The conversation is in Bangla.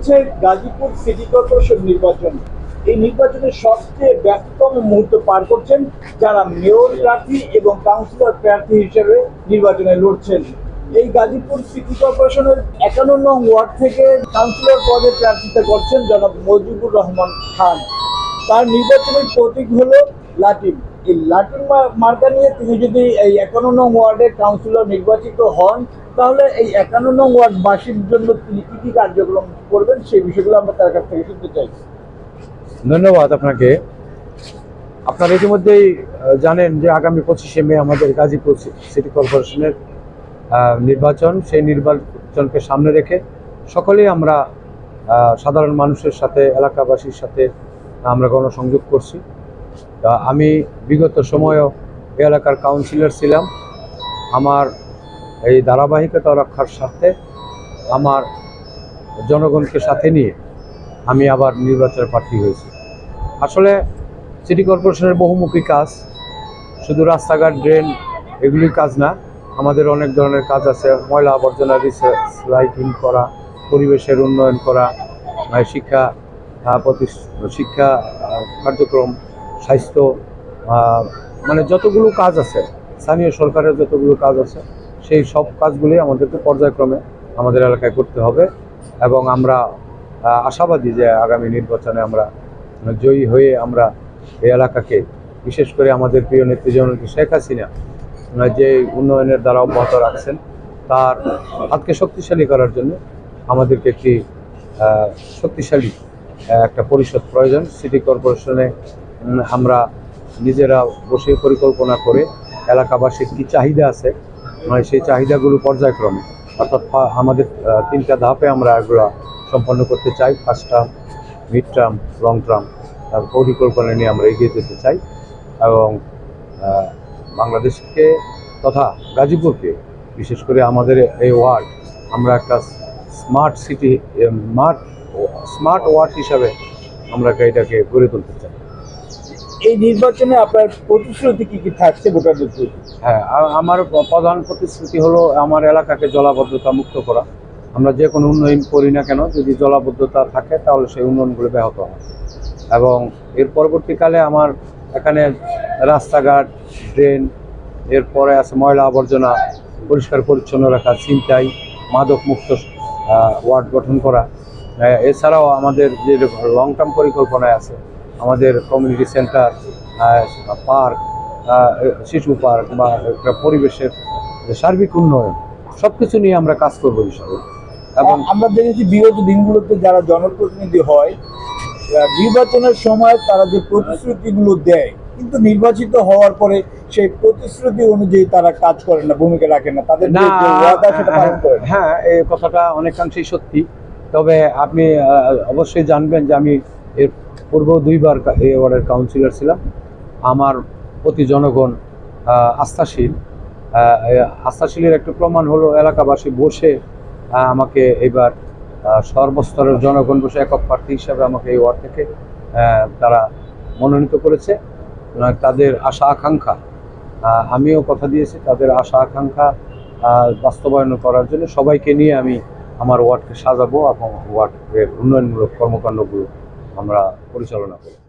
চলছে গাজীপুর সিটি কর্পোরেশন নির্বাচন। এই নির্বাচনের সবচেয়ে ব্যস্ততম মুহূর্ত পার করছেন যারা মেয়র প্রার্থী এবং কাউন্সিলর প্রার্থী হিসেবে নির্বাচনে লড়ছেন। এই গাজীপুর সিটি কর্পোরেশনের একান্ন নং ওয়ার্ড থেকে কাউন্সিলর পদে প্রার্থিতা করছেন জনাব মজিবুর রহমান খান। তার নির্বাচনের প্রতীক হলো লাটিম। এই মা- মার্কা নিয়ে তিনি যদি এই একান্ন নং ওয়ার্ডের কাউন্সিলর নির্বাচিত হন, তাহলে এই একান্ন নং ওয়ার্ডবাসীর জন্য তিনি কী কী কার্যক্রম করবেন সেই বিষয়গুলো আমরা তার কাছ থেকে শুনতে চাই। ধন্যবাদ আপনাকে। আপনারা ইতিমধ্যেই জানেন যে আগামী পঁচিশে মে আমাদের গাজীপুর সিটি কর্পোরেশনের নির্বাচন। সেই নির্বাচনকে সামনে রেখে সকলেই আমরা সাধারণ মানুষের সাথে, এলাকাবাসীর সাথে আমরা গণসংযোগ করছি। তা আমি বিগত সময়ও এলাকার কাউন্সিলর ছিলাম। আমার এই ধারাবাহিকতা রক্ষার স্বার্থে আমার জনগণকে সাথে নিয়ে আমি আবার নির্বাচনে প্রার্থী হয়েছি। আসলে সিটি কর্পোরেশনের বহুমুখী কাজ শুধু রাস্তাঘাট ড্রেন এগুলির কাজ না আমাদের অনেক ধরনের কাজ আছে। ময়লা আবর্জনা রিসাইক্লিং করা পরিবেশের উন্নয়ন করা শিক্ষা আহ, প্রতিস- শিক্ষা কার্যক্রম স্বাস্থ্য মানে যতগুলো কাজ আছে, স্থানীয় সরকারের যতগুলো কাজ আছে, সেই সব কাজগুলি আমাদেরকে পর্যায়ক্রমে আমাদের এলাকায় করতে হবে এবং আমরা আশাবাদী যে আগামী নির্বাচনে আমরা জয়ী হয়ে আমরা এই এলাকাকে, বিশেষ করে আমাদের প্রিয় নেত্রী জননেত্রী শেখ হাসিনা যে উন্নয়নের দ্বারা অব্যাহত রাখছেন, তার হাতকে শক্তিশালী করার জন্য আমাদেরকে একটি শক্তিশালী একটা পরিষদ প্রয়োজন। সিটি কর্পোরেশনে আমরা নিজেরা বসে পরিকল্পনা করে এলাকাবাসীর কী চাহিদা আছে মানে সেই চাহিদাগুলো পর্যায়ক্রমে, অর্থাৎ আমাদের তিনটা ধাপে আমরা এগুলো সম্পন্ন করতে চাই first term mid term long term তার পরিকল্পনা নিয়ে আমরা এগিয়ে যেতে চাই এবং বাংলাদেশকে তথা গাজীপুরকে, বিশেষ করে আমাদের এই ওয়ার্ড, আমরা একটা smart city smart smart ward হিসাবে আমরা এটাকে গড়ে তুলতে চাই। এই নির্বাচনে আপনার প্রতিশ্রুতি কি কি থাকছে ভোটারদের প্রতি? হ্যাঁ আমার প্রধান প্রতিশ্রুতি হলো আমার এলাকাকে জলাবদ্ধতা মুক্ত করা। আমরা যে কোনো উন্নয়ন করি না কেন, যদি জলাবদ্ধতা থাকে তাহলে সেই উন্নয়নগুলো ব্যাহত হয় এবং এর পরবর্তীকালে আমার এখানে রাস্তাঘাট, ড্রেন, এরপরে আছে ময়লা আবর্জনা পরিষ্কার পরিচ্ছন্ন রাখা, ছিনতাই, মাদক মুক্ত ওয়ার্ড গঠন করা। এছাড়াও আমাদের যে লং টার্ম পরিকল্পনায় আছে আমাদের কমিউনিটি সেন্টার পার্ক শিশু পার্ক বা একটা পরিবেশের সার্বিক উন্নয়ন সব কিছু নিয়ে আমরা কাজ করব বিষয়ে এবং আমরা দেখেছি বিগত দিনগুলোতে যারা জনপ্রতিনিধি হয় নির্বাচনের সময় তারা যে প্রতিশ্রুতিগুলো দেয় কিন্তু নির্বাচিত হওয়ার পরে সেই প্রতিশ্রুতি অনুযায়ী তারা কাজ করে না ভূমিকা রাখে না। তাদের। হ্যাঁ এই কথাটা অনেকাংশেই সত্যি। তবে আপনি অবশ্যই জানবেন যে আমি এর পূর্ব দুইবার এই ওয়ার্ডের কাউন্সিলর ছিলাম। আমার প্রতি জনগণ আস্থাশীল। আস্থাশীলের একটা প্রমাণ হলো, এলাকাবাসী বসে আমাকে এবার সর্বস্তরের জনগণ বসে একক প্রার্থী হিসাবে আমাকে এই ওয়ার্ড থেকে তারা মনোনীত করেছে। তাদের আশা, আকাঙ্ক্ষা আমিও কথা দিয়েছি, তাদের আশা, আকাঙ্ক্ষা বাস্তবায়ন করার জন্য সবাইকে নিয়ে আমি আমার ওয়ার্ডকে সাজাবো এবং ওয়ার্ডের উন্নয়নমূলক কর্মকাণ্ডগুলো আমরা পরিচালনা করব